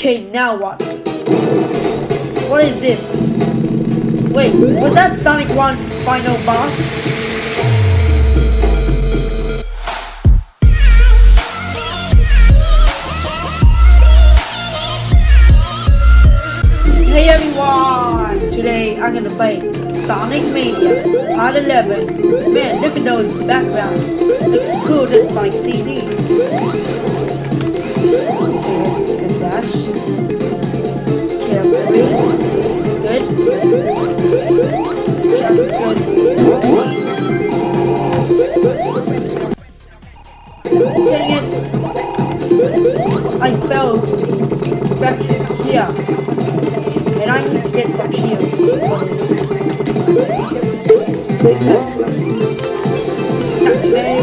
Okay, now what? What is this? Wait, was that Sonic 1 final boss? Hey everyone! Today I'm gonna play Sonic Mania Part 11. Man, look at those backgrounds. Looks cool than Sonic CD. Good. Just good. Dang it! I fell back here. And I need to get some shield for this. Today.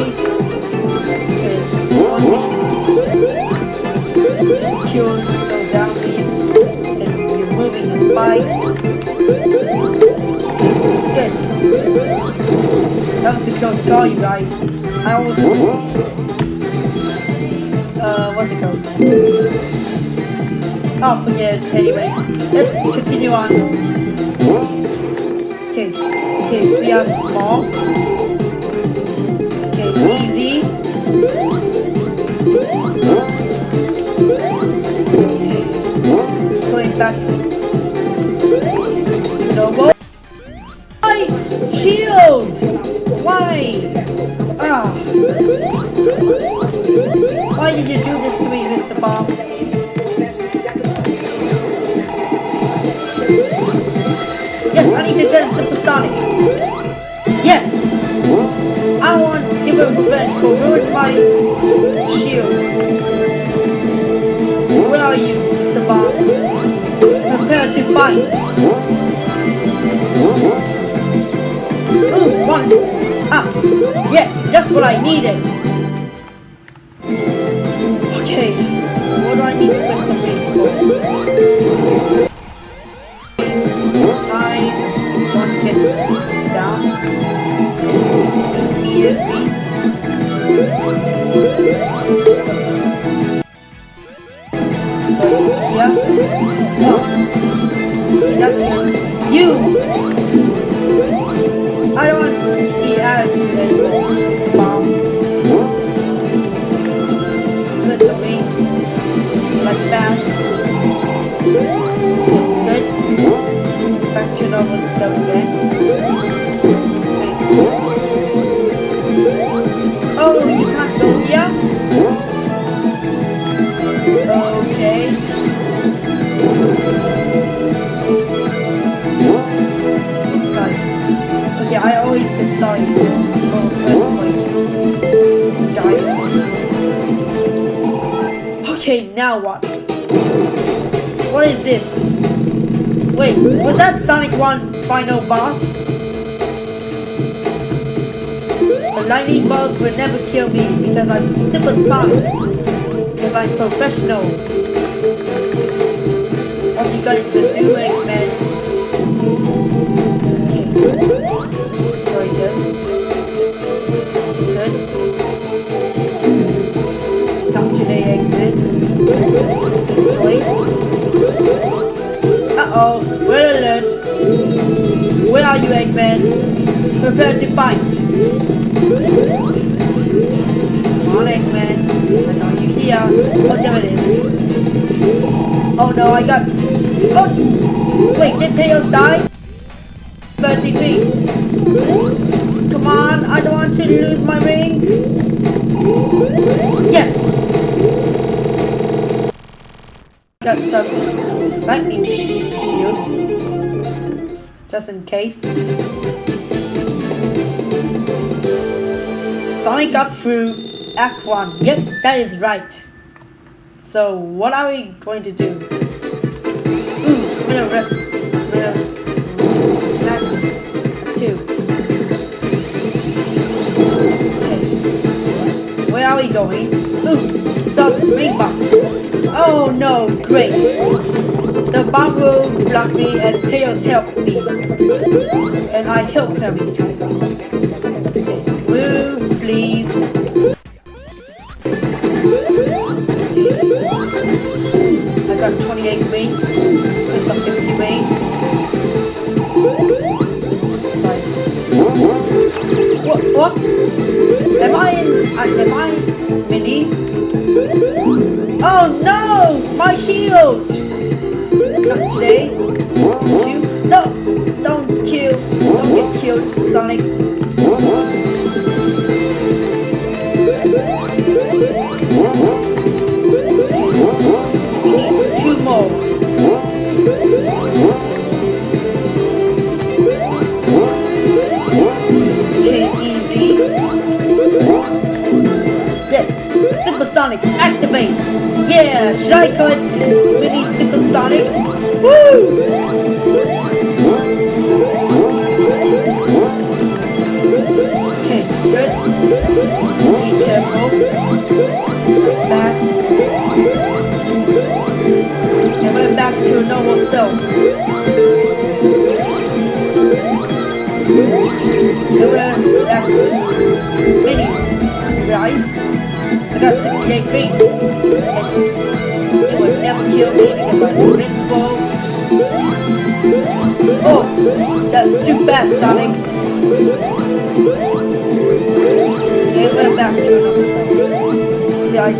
There's one cure spikes. Good. That was the close call, you guys. I almost. Uh, what's it called? Oh, forget. Anyways, let's continue on. Okay, okay, we are small. Okay, easy. Okay, going back. Why did you do this to me, Mr. Bomb? Yes, I need to turn supersonic. Yes! I want to give him revenge for ruining my shields. Where are you, Mr. Bomb? Prepare to fight. Ooh, one! Ah! Yes, just what I needed! Okay, what do I need to put some wings for? down immediately. Yeah. Oh. That's good. You! Back to normal stuff again. Now what? What is this? Wait, was that Sonic 1 final boss? The lightning bolts will never kill me because I'm super supersonic. Because I'm professional. What you guys been doing, man? Are you, Eggman? Prepare to fight. Come on, Eggman. I know you here. Oh, there it is. Oh no, I got... Oh! Wait, did Tails die? 30 rings. Come on, I don't want to lose my rings. Yes! Got some lightning shield. Just in case. Sonic got through Act 1. Yep, that is right. So, what are we going to do? Ooh, I'm gonna Magnus. Two. Okay. Where are we going? Ooh, sub ring box. Oh no, great. The bomb will block me and Tails help me. And I help him please. I got 68 wings. Put some 50 wings. What? What? Am I in? Uh, am I mini? Oh no! My shield! Not today. You? No! Don't kill! Don't get killed, Sonic. We need two more. Okay, easy. Yes, Supersonic, activate! Yeah, should I call it Mini Supersonic? Woo! Okay, good. Be careful. Fast. And we're back to normal self. And we're back to mini. I got 68 beats. It would never kill me because I'm invincible. Oh, that's too fast, Sonic. Okay, we're back to another self. Yeah, I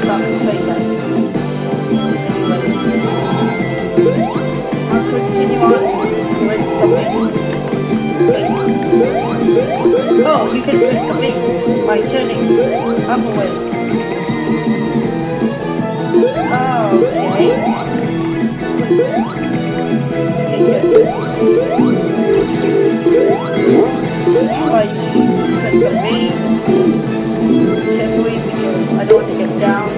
stop saying that. I'll continue on with some things. Oh, you can win some things by turning up away. Oh, okay. Like, some I don't want to get down.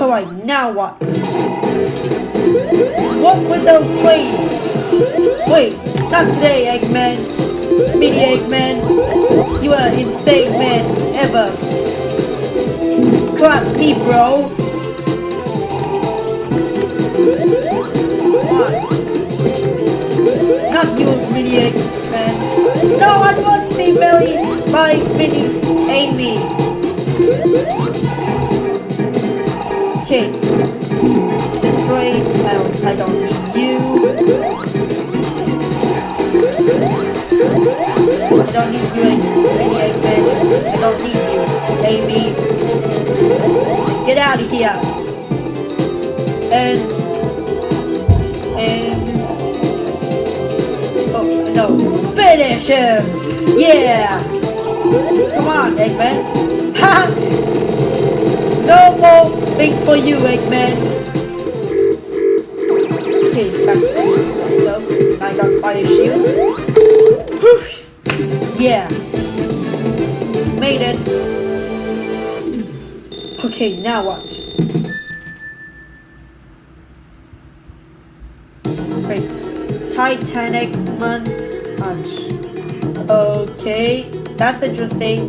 Alright, now what? What's with those trains? Wait, not today, Eggman. Mini Eggman. You are insane man ever. Clap me, bro. Not you, Mini Eggman. No, I want to be married by Mini Amy. Okay. Destroy. I don't, I don't need you. I don't need you, Amy Eggman. I don't need you, Amy. Out of here. And and oh no, finish him. Yeah. Come on, Eggman. Ha! No more things for you, Eggman. Okay, back myself. I got fire shield. Whew. Yeah. Made it. Okay, now what? Wait. Titanic Man Punch. Okay, that's interesting.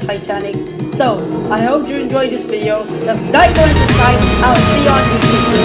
Titanic. So, I hope you enjoyed this video. Just like and subscribe. I'll see you on YouTube.